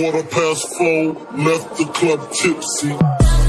Quarter past four, left the club tipsy.